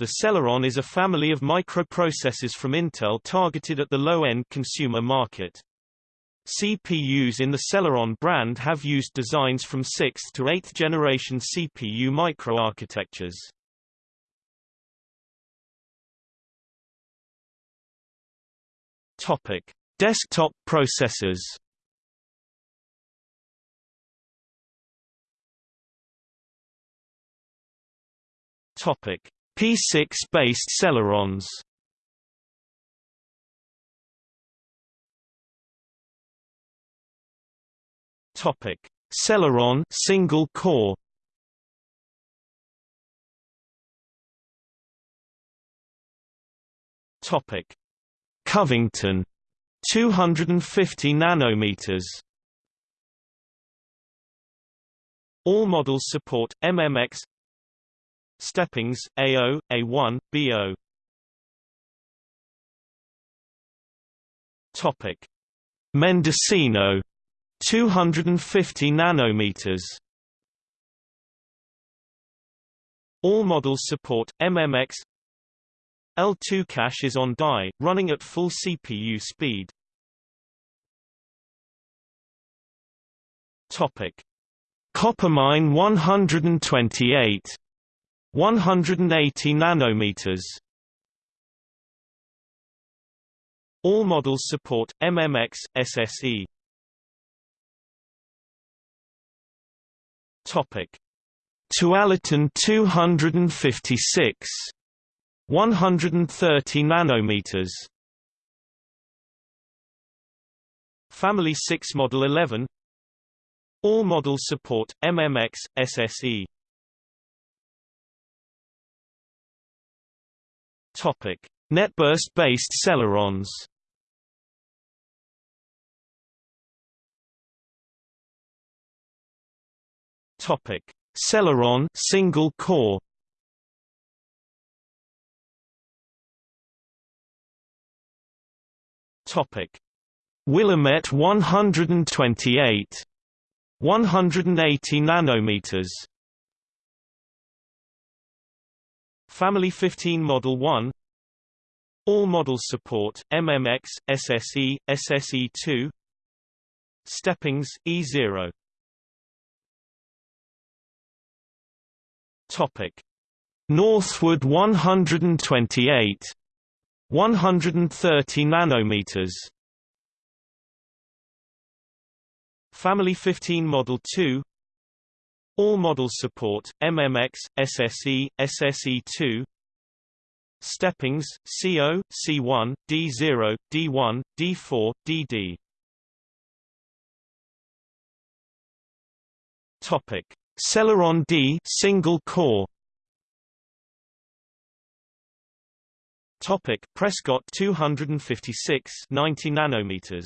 The Celeron is a family of microprocessors from Intel targeted at the low-end consumer market. CPUs in the Celeron brand have used designs from 6th to 8th generation CPU microarchitectures. Topic: Desktop processors. Topic: P6-based Celerons. Topic: Celeron single core. Topic: Covington 250 nanometers. All models support MMX Steppings A0, A1, B0. Topic: Mendocino 250 nanometers. All models support MMX L2 cache is on die, running at full CPU speed. Topic: Coppermine 128 180 nanometers. All models support MMX SSE. Topic: Tualatin 256 130 nanometers. Family 6 Model 11 All models support MMX SSE. Netburst-based Celerons. Topic: Celeron single core. Topic: Willamette 128 180 nanometers. Family 15 Model 1 All models support MMX, SSE, SSE2 Steppings, E0 Topic. Northwood 128 130 nanometers. Family 15 Model 2 All models support MMX, SSE, SSE2 Steppings, CO, C1, D0, D1, D4, DD Topic. Celeron D single core. Topic. Prescott 256 90 nanometers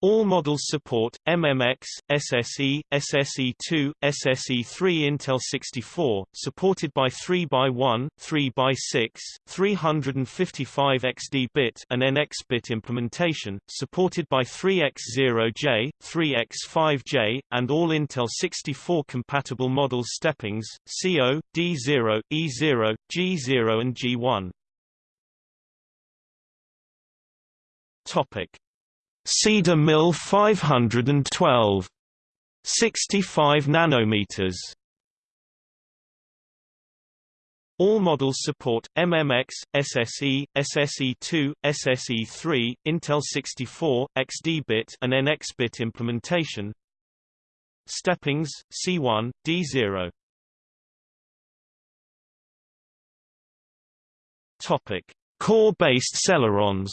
all models support MMX, SSE, SSE2, SSE3 Intel 64, supported by 3x1, 3x6, 355 XD-bit and NX-bit implementation, supported by 3x0J, 3x5J, and all Intel 64 compatible models steppings, CO, D0, E0, G0 and G1. Topic Cedar Mill 512 65 nanometers all models support MMX, SSE, SSE2, SSE3, Intel 64, XD-bit and NX-bit implementation. Steppings, C1, D0. Topic: Core-based Celerons.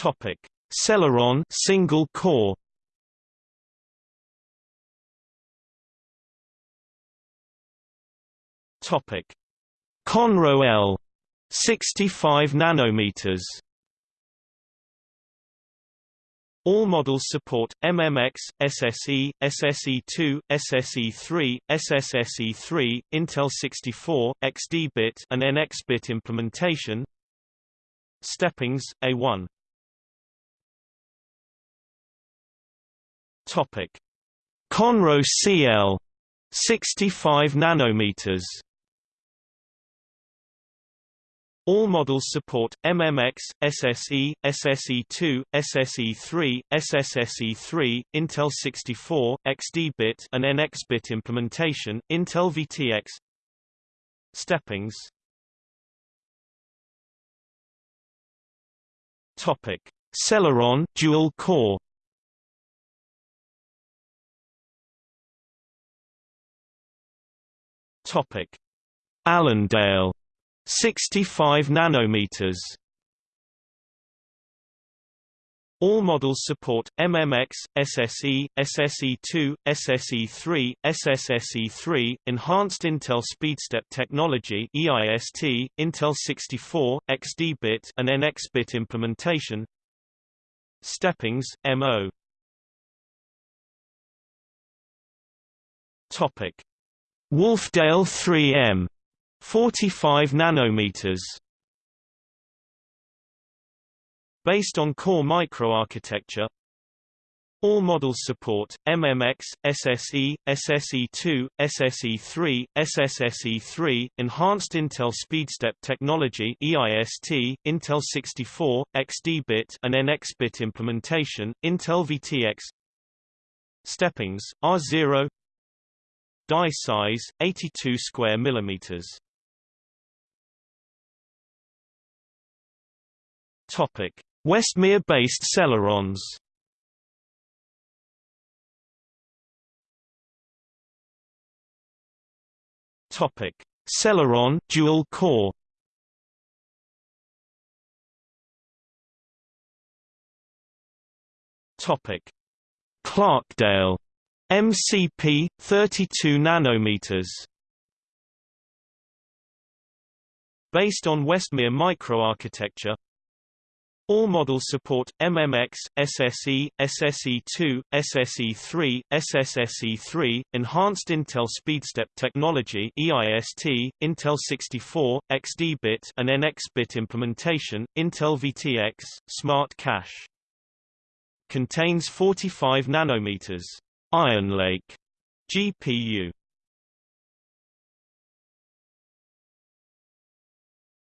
Topic: Celeron single core. Topic: Conroe L 65 nanometers. All models support MMX, SSE, SSE2, SSE3, SSSE3, Intel 64, XD-bit and NX-bit implementation. Steppings, A1 Topic: Conroe CL 65 nanometers all models support MMX, SSE, SSE2, SSE3, SSSE3, Intel 64, XD-bit and NX-bit implementation, Intel VTX. Steppings. Topic: Celeron dual core. Topic: Allendale 65 nanometers. All models support MMX, SSE, SSE2, SSE3, SSSE3, Enhanced Intel SpeedStep Technology (EIST), Intel 64, XD-bit and NX-bit implementation. Steppings, MO. Topic: Wolfdale 3M 45 nanometers Based on core microarchitecture all models support MMX, SSE, SSE2, SSE3, SSSE3, Enhanced Intel SpeedStep Technology (EIST), Intel 64, XD-bit and NX-bit implementation, Intel VTX. Steppings R0 Die size 82 square millimeters. Topic: Westmere-based Celerons. Topic: Celeron dual core. Topic: Clarkdale MCP 32 nanometers. Based on Westmere microarchitecture, all models support MMX, SSE, SSE2, SSE3, SSSE3, Enhanced Intel SpeedStep Technology (EIST), Intel 64, XD-bit and NX-bit implementation, Intel VTX, Smart Cache. Contains 45 nanometers. Ironlake. GPU.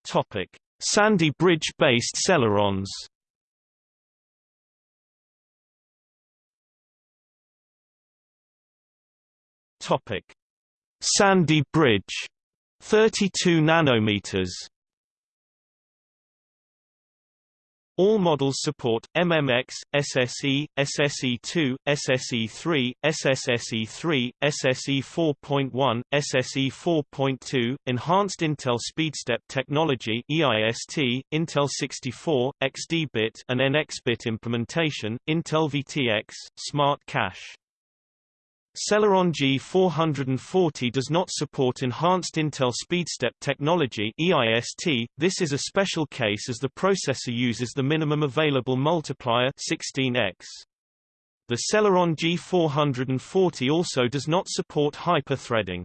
Topic: Sandy Bridge-based Celerons. Topic: Sandy Bridge, 32 nanometers. All models support MMX, SSE, SSE2, SSE3, SSSE3, SSE 4.1, SSE 4.2, Enhanced Intel SpeedStep Technology (EIST), Intel 64, XD-bit and NX-bit implementation, Intel VTX, Smart Cache. Celeron G440 does not support Enhanced Intel SpeedStep technology EIST. This is a special case as the processor uses the minimum available multiplier 16x. The Celeron G440 also does not support hyper-threading.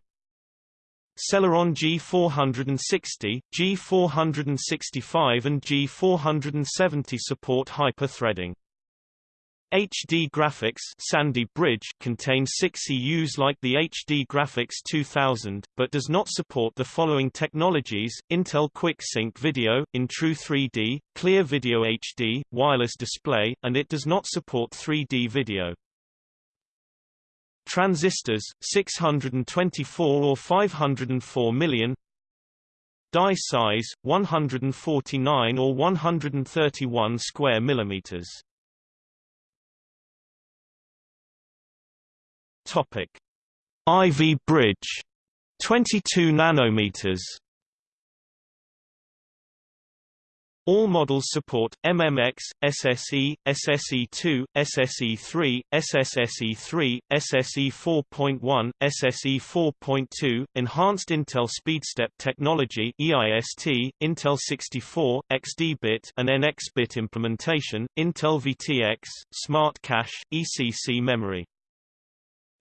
Celeron G460, G465 and G470 support hyper-threading. HD Graphics Sandy Bridge contains 6 EUs like the HD Graphics 2000, but does not support the following technologies, Intel Quick Sync Video, InTru 3D, Clear Video HD, wireless display, and it does not support 3D video. Transistors, 624 or 504 million Die size, 149 or 131 square millimeters Topic: Ivy Bridge. 22 nanometers. All models support MMX, SSE, SSE2, SSE3, SSSE3, SSE 4.1, SSE 4.2, Enhanced Intel SpeedStep Technology (EIST), Intel 64, XD-bit and NX-bit implementation, Intel VTX, Smart Cache, ECC memory.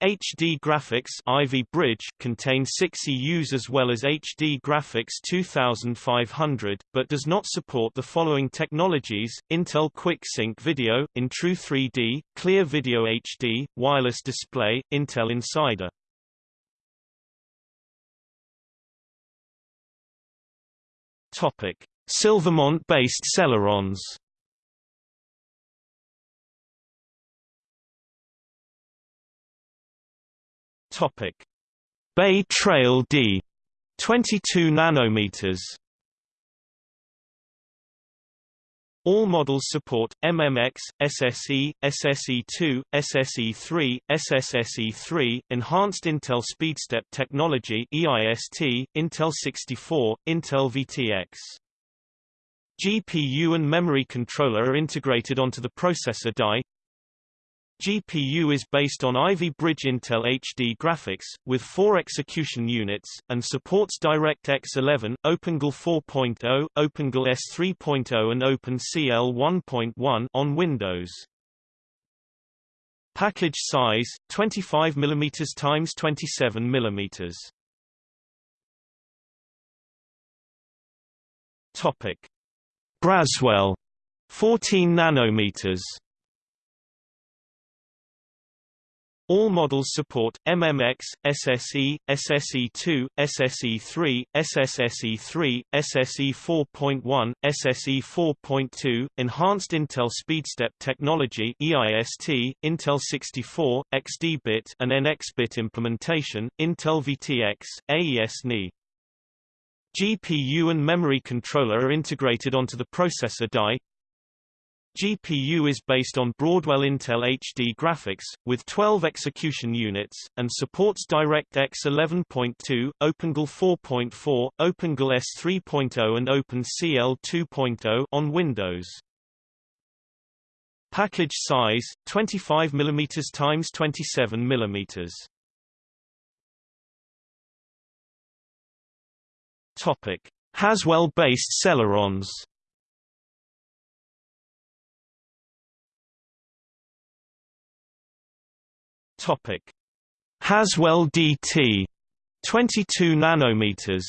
HD Graphics Ivy Bridge contains 6 EUs as well as HD Graphics 2500, but does not support the following technologies, Intel QuickSync Video, InTru 3D, Clear Video HD, Wireless Display, Intel Insider. Topic. Silvermont-based Celerons Topic: Bay Trail D 22 nanometers All models support MMX, SSE, SSE2, SSE3, SSSE3, Enhanced Intel SpeedStep Technology EIST, Intel 64, Intel VTX. GPU and memory controller are integrated onto the processor die. GPU is based on Ivy Bridge Intel HD graphics, with four execution units, and supports DirectX 11, OpenGL 4.0, OpenGL ES3.0 and OpenCL 1.1 on Windows. Package size 25 mm x 27 mm. Topic: Braswell 14 nanometers. All models support MMX, SSE, SSE2, SSE3, SSSE3, SSE 4.1, SSE 4.2, Enhanced Intel SpeedStep Technology EIST, Intel 64, XD-bit and NX-bit implementation, Intel VTX, AES-NI. GPU and memory controller are integrated onto the processor die, GPU is based on Broadwell Intel HD graphics, with 12 execution units, and supports DirectX 11.2, OpenGL 4.4, OpenGL ES 3.0 and OpenCL 2.0 on Windows. Package size 25 mm x 27 mm. Topic: Haswell-based Celerons. Topic: Haswell DT 22 nanometers.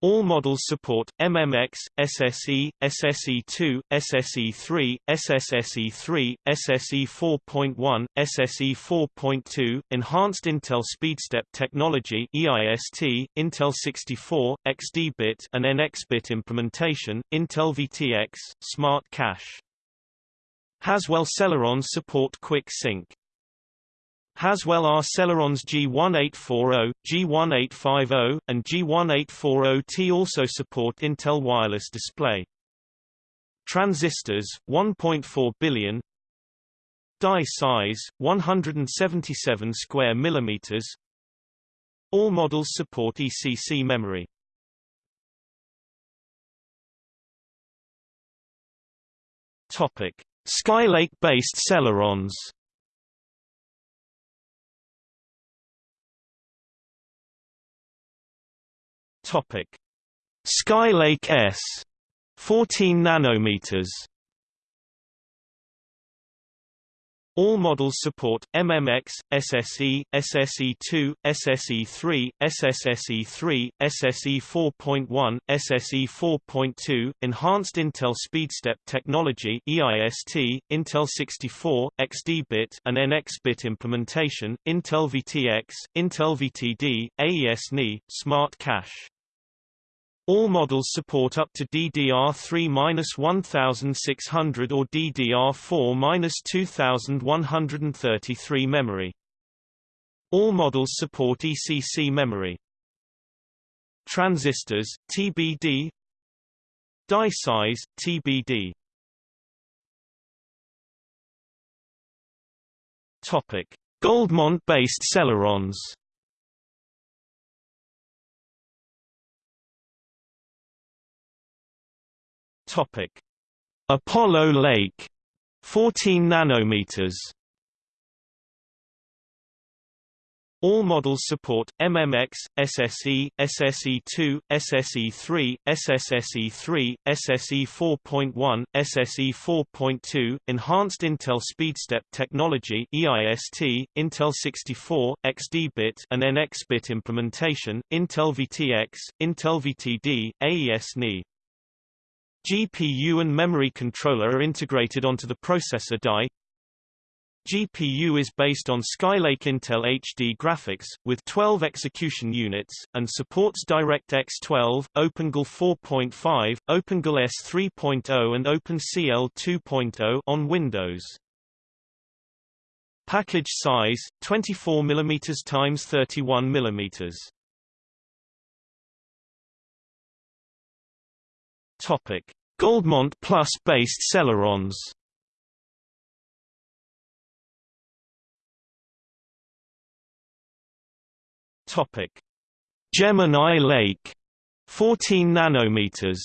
All models support MMX, SSE, SSE2, SSE3, SSSE3, SSE 4.1, SSE 4.2, Enhanced Intel SpeedStep Technology EIST, Intel 64, XD-bit and NX-bit implementation, Intel VTX, Smart Cache. Haswell Celerons support Quick Sync. Haswell R Celerons G1840, G1850, and G1840T also support Intel Wireless Display. Transistors 1.4 billion Die size 177 square millimeters All models support ECC memory Topic Skylake-based Celerons. Topic: Skylake S 14 nanometers All models support MMX, SSE, SSE2, SSE3, SSSE3, SSE 4.1, SSE 4.2, Enhanced Intel SpeedStep Technology EIST, Intel 64, XD-bit and NX-bit implementation, Intel VTX, Intel VTD, AES-NI, Smart Cache. All models support up to DDR3-1600 or DDR4-2133 memory. All models support ECC memory. Transistors, TBD Die size, TBD Goldmont-based Celerons Topic: Apollo Lake 14 nanometers All models support MMX, SSE, SSE2, SSE3, SSSE3, SSE 4.1, SSE 4.2, Enhanced Intel SpeedStep Technology (EIST), Intel 64, XD-bit and NX-bit implementation, Intel VTX, Intel VTD, AES-NI. GPU and memory controller are integrated onto the processor die. GPU is based on Skylake Intel HD graphics, with 12 execution units, and supports DirectX 12, OpenGL 4.5, OpenGL ES 3.0 and OpenCL 2.0 on Windows. Package size 24 mm x 31 mm. Topic: Goldmont Plus based Celerons. Topic: Gemini Lake, 14 nanometers.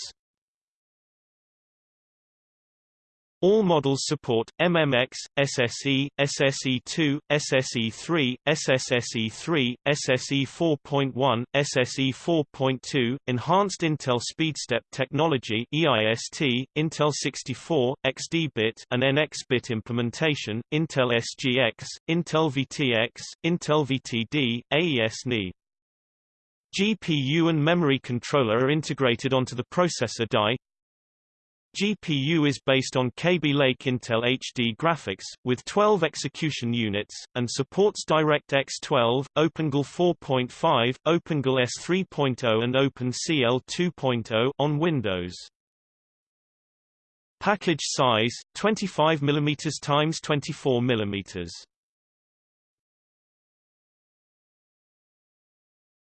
All models support MMX, SSE, SSE2, SSE3, SSSE3, SSE 4.1, SSE 4.2, Enhanced Intel SpeedStep Technology (EIST), Intel 64, XD-bit and NX-bit implementation, Intel SGX, Intel VTX, Intel VTD, AES-NI. GPU and memory controller are integrated onto the processor die, GPU is based on Kaby Lake Intel HD graphics, with 12 execution units, and supports DirectX 12, OpenGL 4.5, OpenGL ES 3.0 and OpenCL 2.0 on Windows. Package size 25 mm x 24 mm.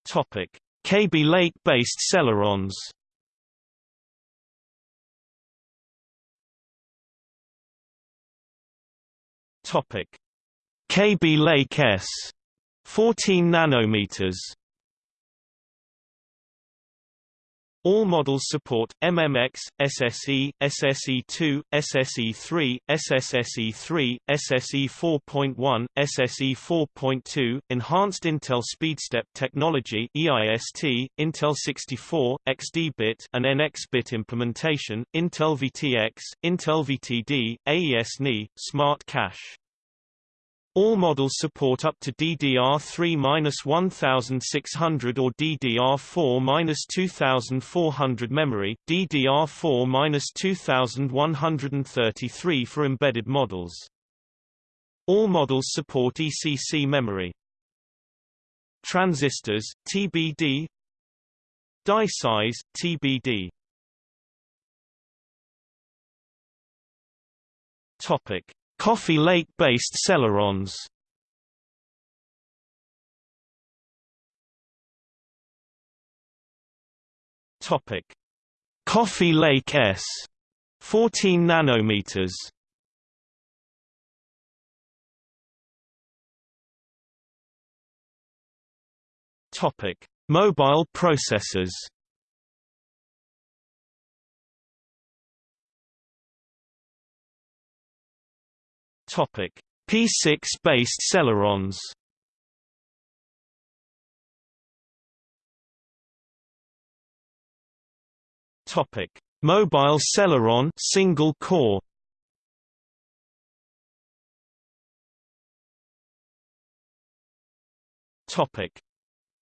Topic: Kaby Lake-based Celerons. Topic: Kaby Lake S 14 nanometers. All models support MMX, SSE, SSE2, SSE3, SSSE3, SSE 4.1, SSE 4.2, Enhanced Intel SpeedStep Technology (EIST), Intel 64, XD-bit and NX-bit implementation, Intel VTX, Intel VTD, AES-NI, Smart Cache. All models support up to DDR3-1600 or DDR4-2400 memory, DDR4-2133 for embedded models. All models support ECC memory. Transistors, TBD Die size, TBD Topic. Coffee Lake-based Celerons. Topic: Coffee Lake S. 14 nanometers. Topic: Mobile processors P6-based Celerons. Topic: Mobile Celeron single core. Topic: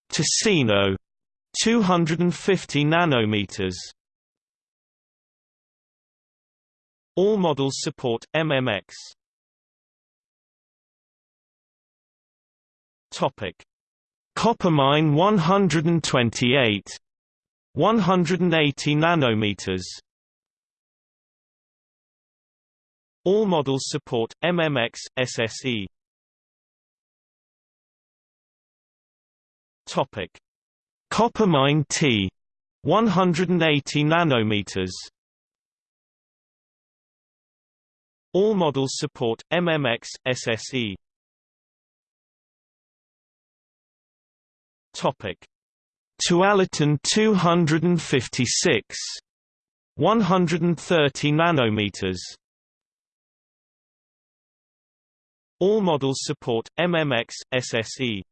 Ticino 250 nanometers. All models support MMX. Topic: Coppermine 128 180 nanometers. All models support MMX SSE Topic. Coppermine T 180 nanometers. All models support MMX SSE Topic: Tualatin 256 130 nanometers. All models support MMX SSE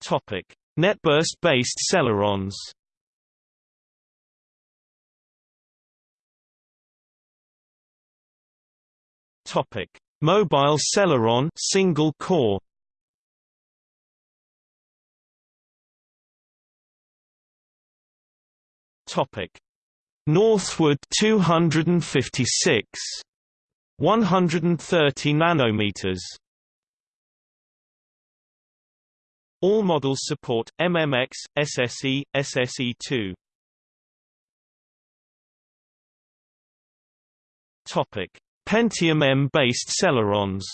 Topic. Netburst based Celerons. Topic. Mobile Celeron single core. Topic: Northwood 256 130 nanometers All models support MMX, SSE, SSE2. Topic: Pentium M-based Celerons.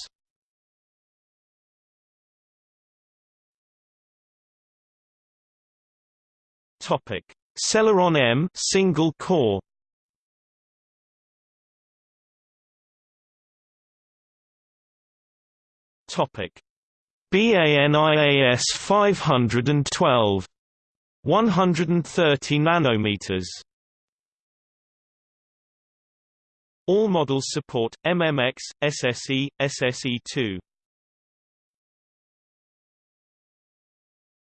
Topic: Celeron M single core. Topic: BANIAS 512 130 nanometers All models support MMX, SSE, SSE2.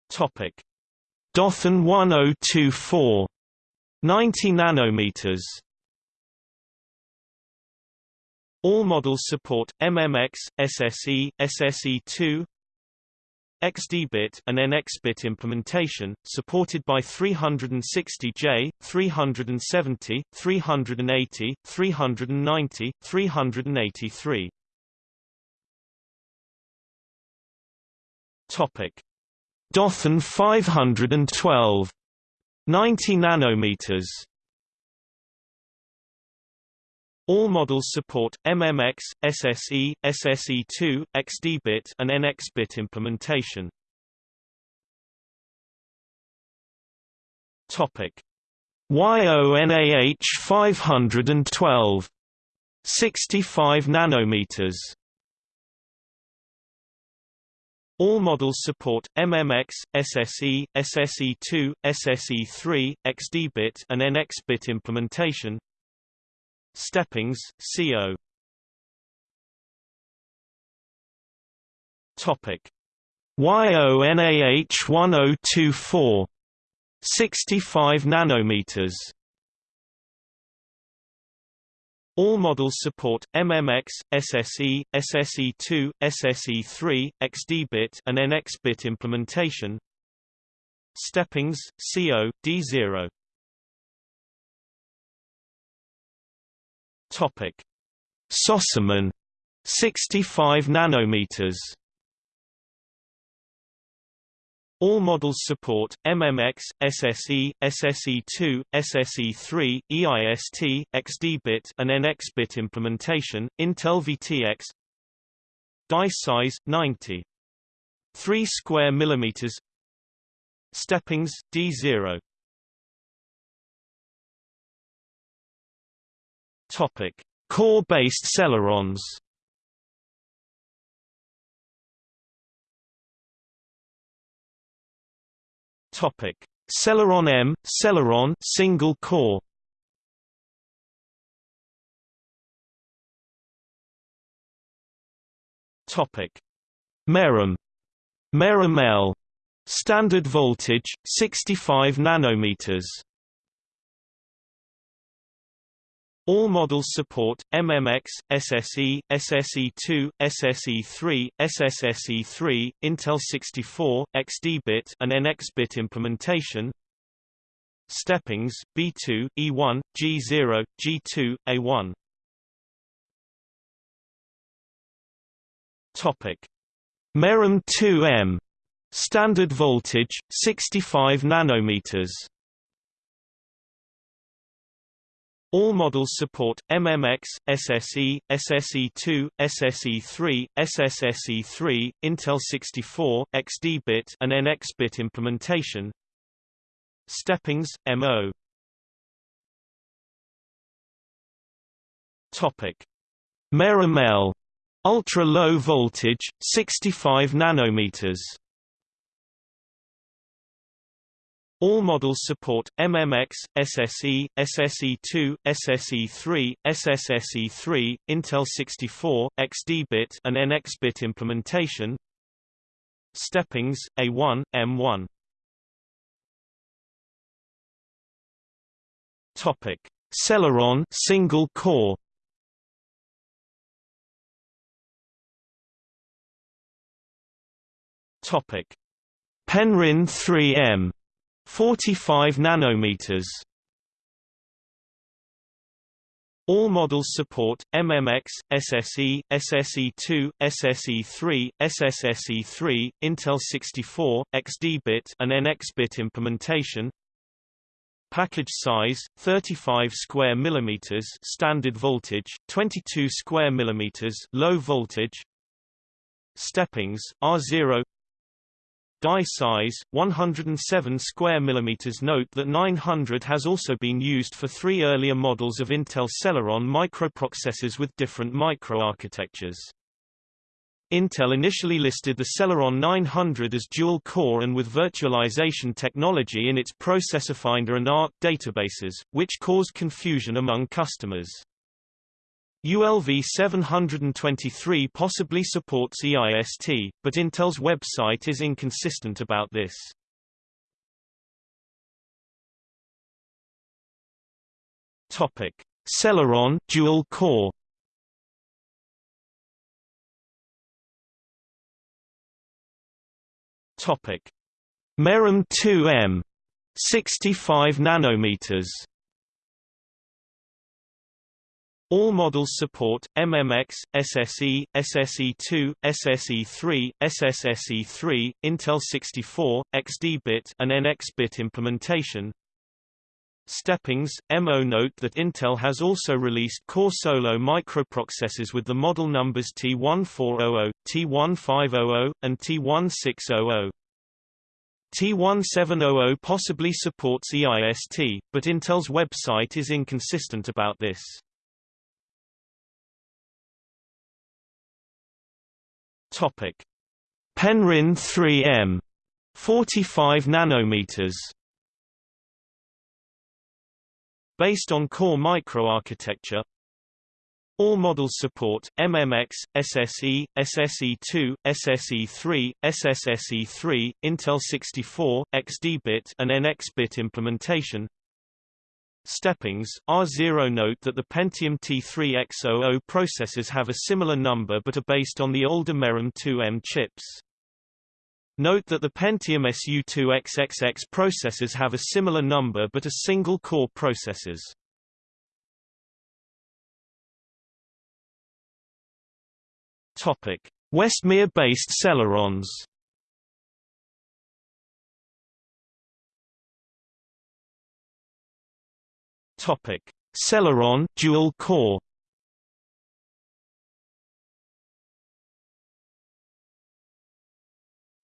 Topic: Dothan 1024 90 nanometers. All models support MMX, SSE, SSE2, XD-bit and NX-bit implementation, supported by 360J, 370, 380, 390, 383. Topic: Dothan 512 90 nanometers all models support MMX, SSE, SSE2, XD-bit and NX-bit implementation. Topic: YONAH 512 65 nanometers. All models support MMX, SSE, SSE2, SSE3, XD-bit and NX-bit implementation. Steppings, CO. Topic: YONAH 1024 65 nanometers. All models support MMX, SSE, SSE2, SSE3, XD-bit and NX-bit implementation. Steppings, CO, D0 Topic: Sossaman. 65 nanometers. All models support MMX, SSE, SSE2, SSE3, EIST, XD-bit and NX-bit implementation. Intel VTX Die size 90 3 square millimeters. Steppings D0 Topic: Core-based Celerons. Topic: Celeron M, Celeron single core. Topic: Merom, Merom L, standard voltage 65 nanometers. All models support MMX, SSE, SSE2, SSE3, SSSE3, Intel 64, XD-bit and NX-bit implementation. Steppings B2, E1, G0, G2, A1. Topic: Merom 2M standard voltage 65 nanometers. All models support MMX, SSE, SSE2, SSE3, SSSE3, Intel 64, XD-bit and NX-bit implementation. Steppings, MO. Topic: Merom L, ultra low voltage, 65 nanometers. All models support MMX, SSE, SSE2, SSE3, SSSE3, Intel 64, XD-bit and NX-bit implementation. Steppings, A1, M1 Topic: Celeron single core. Topic: Penryn 3M 45 nanometers. All models support MMX, SSE, SSE2, SSE3, SSSE3, Intel 64, XD-bit and NX-bit implementation. Package size 35 square millimeters standard voltage, 22 square millimeters low voltage. Steppings R0 Die size 107 square millimeters. Note that 900 has also been used for three earlier models of Intel Celeron microprocessors with different microarchitectures. Intel initially listed the Celeron 900 as dual-core and with virtualization technology in its Processor Finder and ARK databases, which caused confusion among customers. ULV 723 possibly supports EIST, but Intel's website is inconsistent about this. Topic: Celeron dual core Topic: Merom 2M 65 nanometers. All models support MMX, SSE, SSE2, SSE3, SSSE3, Intel 64, XD-bit and NX-bit implementation. Steppings, MO Note that Intel has also released Core Solo microprocessors with the model numbers T1400, T1500, and T1600. T1700 possibly supports EIST, but Intel's website is inconsistent about this. Topic: Penryn 3M 45 nanometers. Based on core microarchitecture, all models support MMX, SSE, SSE2, SSE3, SSSE3, Intel 64, XD-bit and NX-bit implementation. Steppings R0 Note that the Pentium T3X00 processors have a similar number but are based on the older Merom 2M chips. Note that the Pentium SU2XXX processors have a similar number but are single-core processors. Topic: Westmere-based Celerons. Topic: Celeron dual core.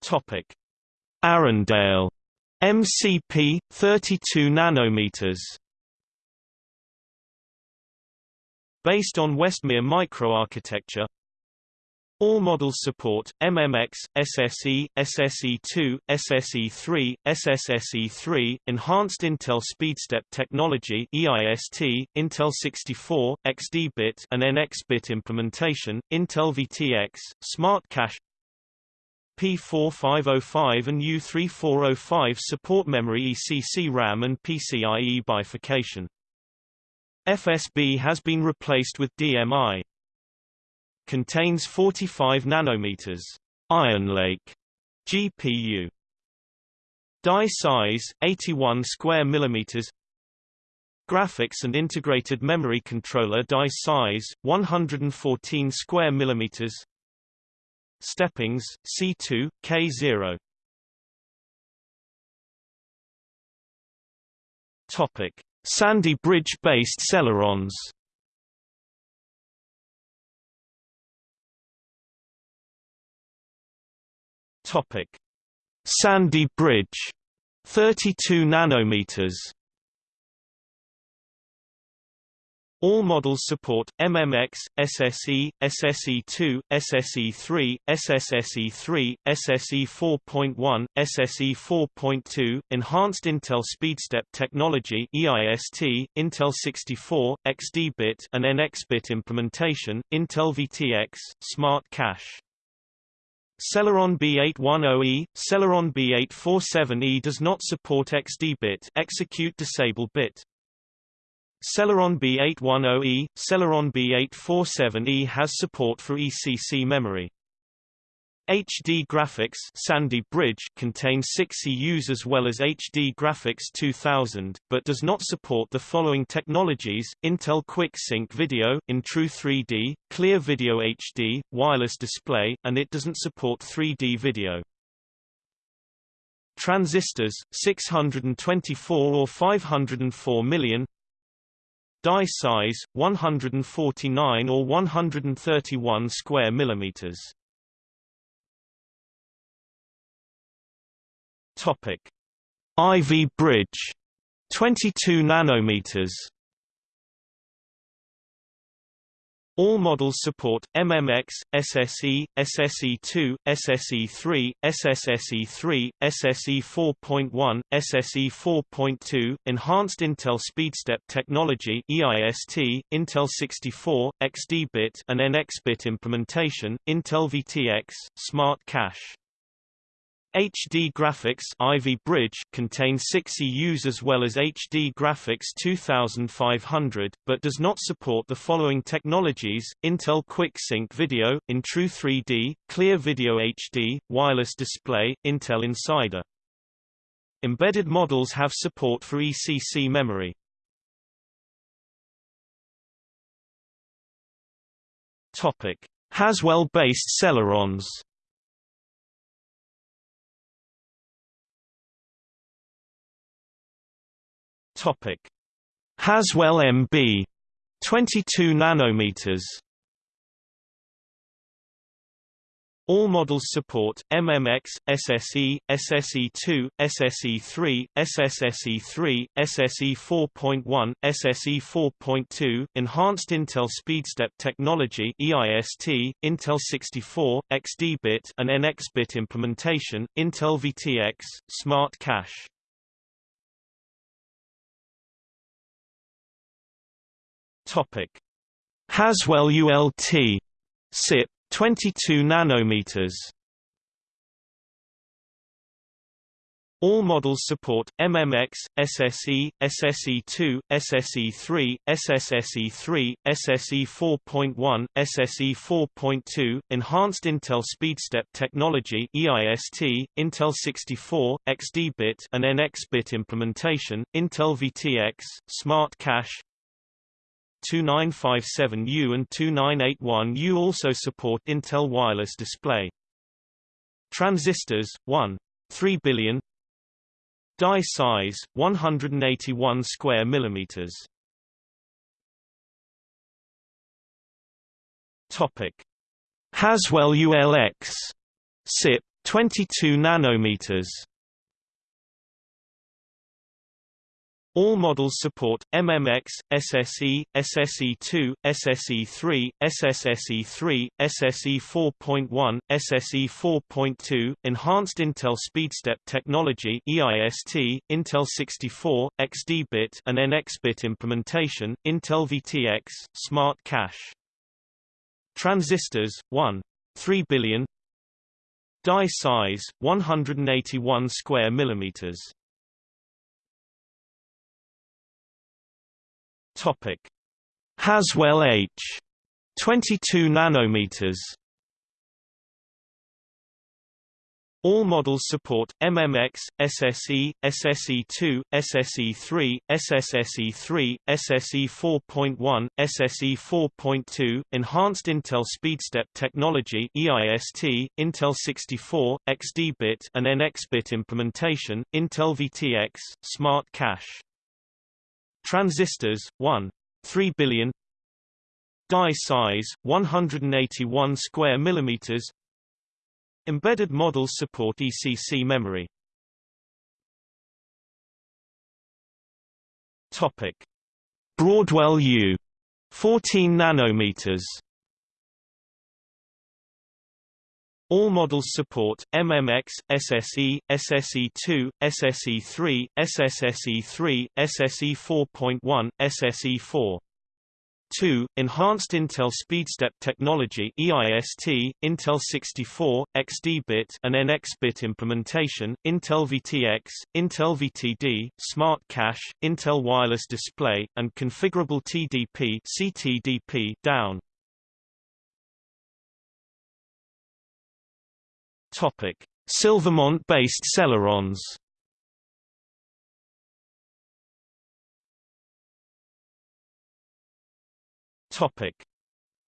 Topic: Arrandale MCP 32 nanometers. Based on Westmere microarchitecture, all models support MMX, SSE, SSE2, SSE3, SSSE3, Enhanced Intel SpeedStep Technology (EIST), Intel 64, XD-bit and NX-bit implementation, Intel VTX, Smart Cache, P4505 and U3405 support memory ECC RAM and PCIe bifurcation. FSB has been replaced with DMI. Contains 45 nanometers. Ironlake GPU. Die size 81 square millimeters. Graphics and integrated memory controller die size 114 square millimeters. Steppings, C2, K0 Topic. Sandy Bridge-based Celerons Topic. Sandy Bridge 32 nanometers All models support MMX, SSE, SSE2, SSE3, SSSE3, SSE 4.1, SSE 4.2, Enhanced Intel SpeedStep Technology (EIST), Intel 64, XD-bit and NX-bit implementation, Intel VTX, Smart Cache. Celeron B810E, Celeron B847E does not support XD bit execute disable bit. Celeron B810E, Celeron B847E has support for ECC memory. HD Graphics Sandy Bridge contains 6 EUs as well as HD Graphics 2000, but does not support the following technologies, Intel Quick Sync Video, InTru 3D, Clear Video HD, Wireless Display, and it doesn't support 3D video. Transistors, 624 or 504 million Die size, 149 or 131 square millimeters Topic: Ivy Bridge. 22 nanometers. All models support MMX, SSE, SSE2, SSE3, SSSE3, SSE 4.1, SSE 4.2, Enhanced Intel SpeedStep Technology EIST, Intel 64, XD-bit and NX-bit implementation, Intel VTX, Smart Cache. HD Graphics Ivy Bridge contains 6 EUs as well as HD Graphics 2500, but does not support the following technologies, Intel Quick Sync Video, InTru 3D, Clear Video HD, Wireless Display, Intel Insider. Embedded models have support for ECC memory. Haswell-based Celerons Topic: Haswell MB 22 nanometers. All models support MMX, SSE, SSE2, SSE3, SSSE3, SSE 4.1, SSE 4.2, Enhanced Intel SpeedStep Technology EIST, Intel 64, XD-bit and NX-bit implementation, Intel VTX, Smart Cache. Topic: Haswell ULT SIP. 22 nanometers. All models support MMX, SSE, SSE2, SSE3, SSSE3, SSE 4.1, SSE 4.2, Enhanced Intel SpeedStep Technology EIST, Intel 64, XD-bit and NX-bit implementation, Intel VTX, Smart Cache, 2957U and 2981U also support Intel wireless display. Transistors 1 3 billion. Die size 181 square millimeters. Topic. Haswell ULX SIP 22 nanometers All models support MMX, SSE, SSE2, SSE3, SSSE3, SSE 4.1, SSE 4.2, Enhanced Intel SpeedStep Technology EIST, Intel 64, XD-bit and NX-bit implementation, Intel VTX, Smart Cache. Transistors 1 3 billion Die size 181 square millimeters Topic: Haswell H 22 nanometers. All models support MMX, SSE, SSE2, SSE3, SSSE3, SSE 4.1, SSE 4.2, Enhanced Intel SpeedStep Technology EIST, Intel 64, XD-bit and NX-bit implementation, Intel VTX, Smart Cache. Transistors 1 3 billion. Die size 181 square millimeters. Embedded models support ECC memory. Topic. Broadwell U 14 nanometers All models support MMX, SSE, SSE2, SSE3, SSSE3, SSE 4.1, SSE4. 2. Enhanced Intel SpeedStep technology EIST, Intel 64, XD-bit and NX-bit implementation, Intel VTX, Intel VTD, Smart Cache, Intel Wireless Display, and configurable TDP CTDP down. Silvermont-based Celerons. Topic: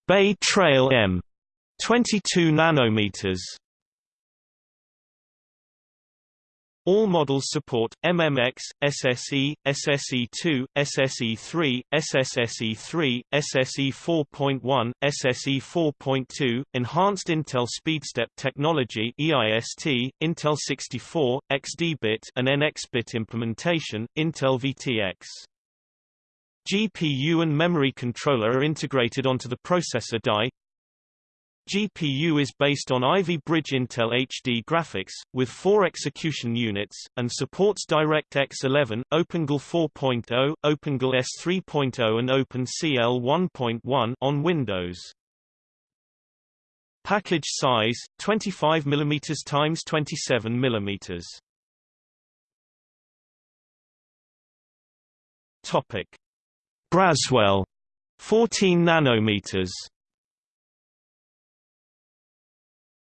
Bay Trail M 22 nanometers. All models support MMX, SSE, SSE2, SSE3, SSSE3, SSE 4.1, SSE 4.2, Enhanced Intel SpeedStep technology EIST, Intel 64, XD-bit and NX-bit implementation, Intel VTX. GPU and memory controller are integrated onto the processor die. GPU is based on Ivy Bridge Intel HD graphics, with four execution units, and supports DirectX 11, OpenGL 4.0, OpenGL ES3.0 and OpenCL 1.1 on Windows. Package size 25 mm x 27 mm. Topic: Braswell 14 nanometers.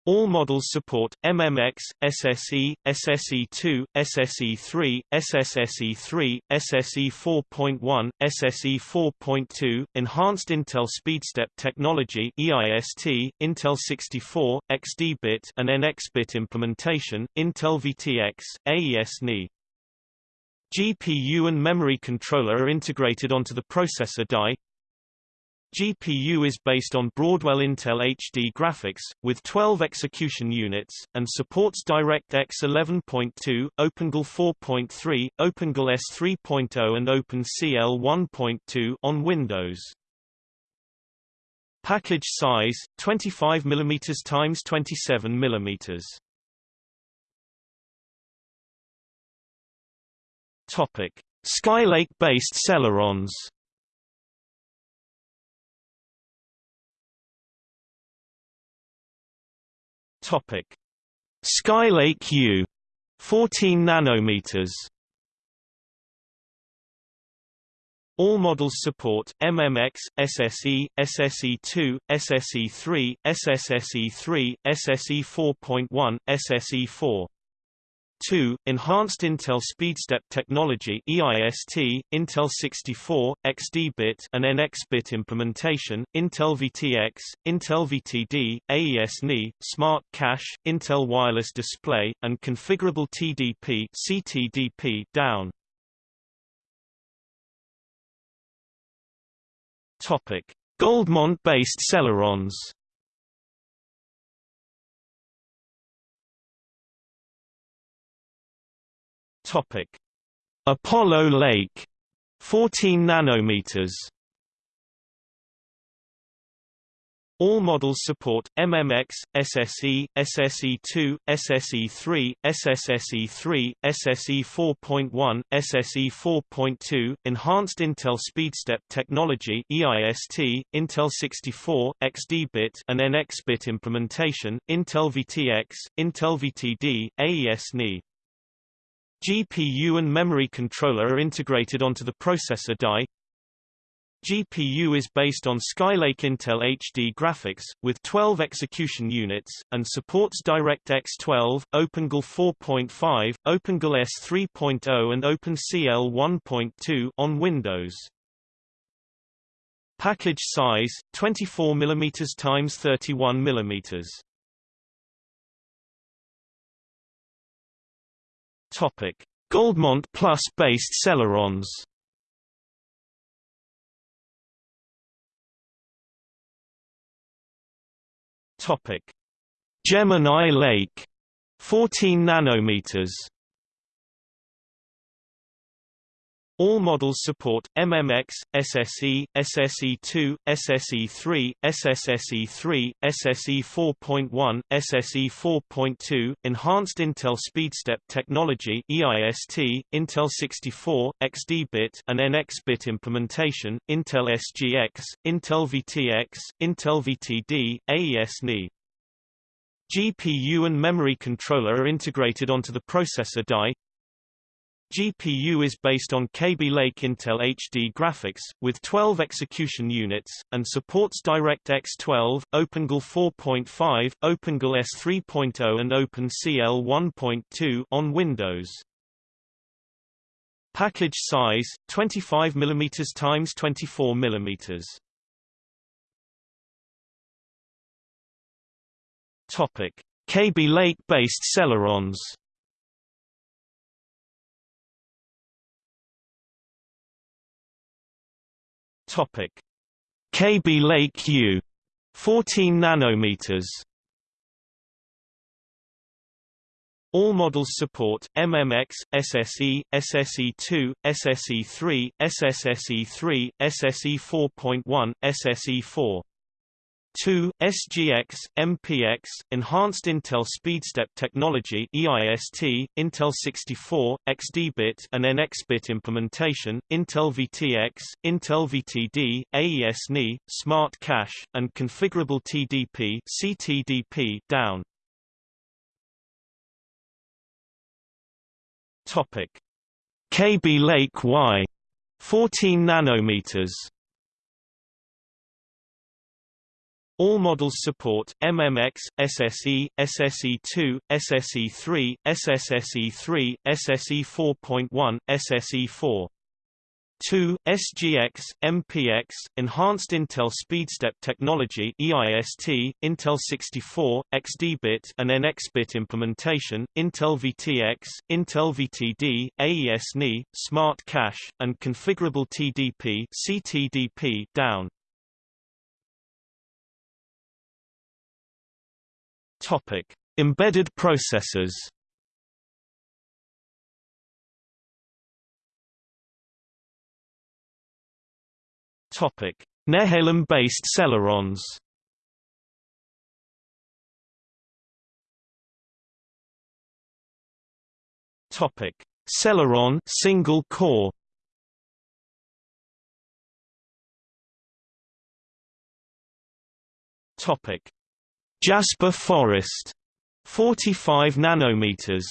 All models support MMX, SSE, SSE2, SSE3, SSSE3, SSE 4.1, SSE 4.2, Enhanced Intel SpeedStep technology EIST, Intel 64, XD-bit and NX-bit implementation, Intel VTX, AES-NI. GPU and memory controller are integrated onto the processor die. GPU is based on Broadwell Intel HD graphics, with 12 execution units, and supports DirectX 11.2, OpenGL 4.3, OpenGL ES 3.0 and OpenCL 1.2 on Windows. Package size 25 mm x 27 mm. Topic: Skylake-based Celerons. Topic: Skylake U, 14 nanometers. All models support MMX, SSE, SSE2, SSE3, SSSE3, SSE 4.1, SSE 4. 2. Enhanced Intel SpeedStep technology EIST, Intel 64, XD-bit and NX-bit implementation, Intel VTX, Intel VTD, AES-NI, Smart Cache, Intel Wireless Display, and configurable TDP CTDP down. Topic: Goldmont-based Celerons Topic: Apollo Lake 14 nanometers. All models support MMX, SSE, SSE2, SSE3, SSSE3, SSE 4.1, SSE 4.2, Enhanced Intel SpeedStep technology EIST, Intel 64, XD-bit and NX-bit implementation, Intel VTX, Intel VTD, AES-NI. GPU and memory controller are integrated onto the processor die. GPU is based on Skylake Intel HD graphics, with 12 execution units, and supports DirectX 12, OpenGL 4.5, OpenGL ES 3.0 and OpenCL 1.2 on Windows. Package size 24 mm x 31 mm. Topic: Goldmont Plus based Celerons. Topic: Gemini Lake 14 nanometers All models support MMX, SSE, SSE2, SSE3, SSSE3, SSE 4.1, SSE 4.2, Enhanced Intel SpeedStep Technology EIST, Intel 64, XD-bit and NX-bit implementation, Intel SGX, Intel VTX, Intel VTD, AES-NI. GPU and memory controller are integrated onto the processor die, GPU is based on Kaby Lake Intel HD graphics, with 12 execution units, and supports DirectX 12, OpenGL 4.5, OpenGL ES 3.0 and OpenCL 1.2 on Windows. Package size 25 mm x 24 mm. Topic: Kaby Lake-based Celerons. Topic: Kaby Lake U 14 nanometers. All models support MMX, SSE, SSE2, SSE3, SSSE3, SSE 4.1, SSE4. 2. SGX, MPX, Enhanced Intel SpeedStep Technology EIST, Intel 64, XD-bit and NX-bit implementation, Intel VTX, Intel VTD, AES-NI, Smart Cache, and Configurable TDP CTDP down. Topic: Kaby Lake Y 14 nanometers All models support MMX, SSE, SSE2, SSE3, SSSE3, SSE 4.1, SSE 4. 2. SGX, MPX, Enhanced Intel SpeedStep Technology EIST, Intel 64, XD-bit and NX-bit implementation, Intel VTX, Intel VTD, AES-NI, Smart Cache, and Configurable TDP CTDP down. Topic: Embedded processors. Topic: Nehalem-based Celerons. Topic: Celeron single core. Topic: Jasper Forest 45 nanometers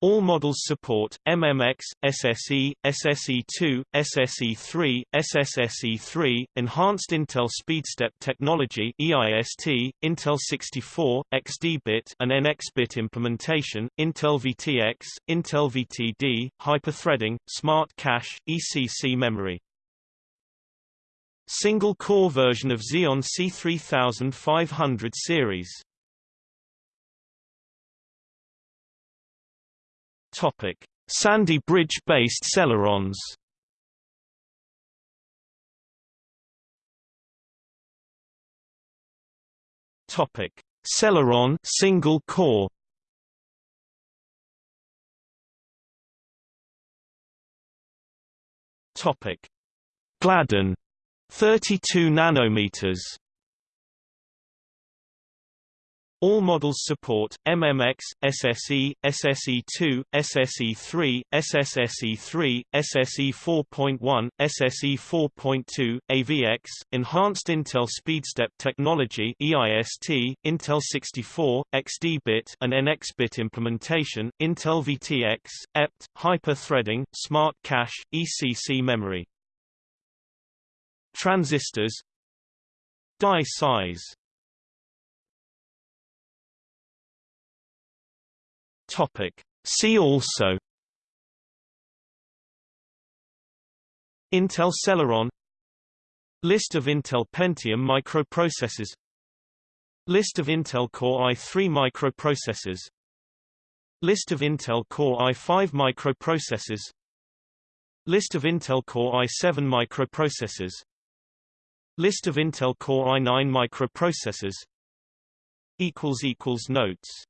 all models support MMX, SSE, SSE2, SSE3, SSSE3, Enhanced Intel SpeedStep Technology EIST, Intel 64, XD-bit and NX-bit implementation, Intel VTX, Intel VTD, hyperthreading, Smart Cache, ECC memory. Single-core version of Xeon C3500 series. Topic: Sandy Bridge-based Celerons. Topic: Celeron single core. Topic: Gladden 32 nanometers. All models support MMX, SSE, SSE2, SSE3, SSSE3, SSE 4.1, SSE 4.2, AVX, Enhanced Intel SpeedStep Technology (EIST), Intel 64, XD-bit and NX-bit implementation, Intel VTX, EPT, hyper-threading, Smart Cache, ECC memory. Transistors. Die size. Topic. See also. Intel Celeron. List of Intel Pentium microprocessors. List of Intel Core i3 microprocessors. List of Intel Core i5 microprocessors. List of Intel Core i7 microprocessors List of Intel Core i9 microprocessors. Notes